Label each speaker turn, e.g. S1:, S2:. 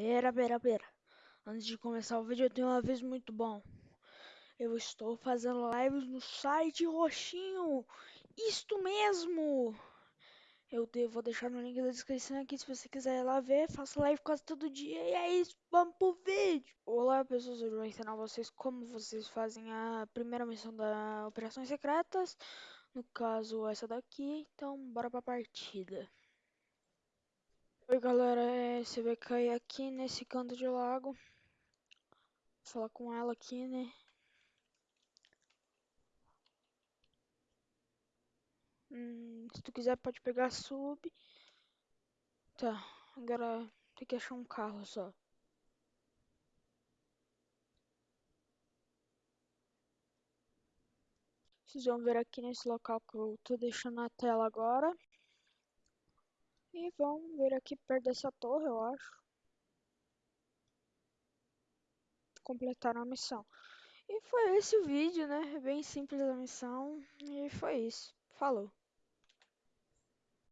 S1: Pera, pera, pera. Antes de começar o vídeo, eu tenho um aviso muito bom. Eu estou fazendo lives no site roxinho. Isto mesmo! Eu vou deixar no link da descrição aqui se você quiser ir lá ver. Faço live quase todo dia. E é isso, vamos pro vídeo! Olá pessoas, eu vou ensinar vocês como vocês fazem a primeira missão da Operações Secretas. No caso, essa daqui. Então, bora pra partida. Oi galera, é, cair aqui nesse canto de lago. Vou falar com ela aqui, né? Hum, se tu quiser pode pegar sub. Tá, agora tem que achar um carro só. Vocês vão ver aqui nesse local que eu tô deixando na tela agora. E vão ver aqui perto dessa torre, eu acho. Completaram a missão. E foi esse o vídeo, né? Bem simples a missão. E foi isso. Falou.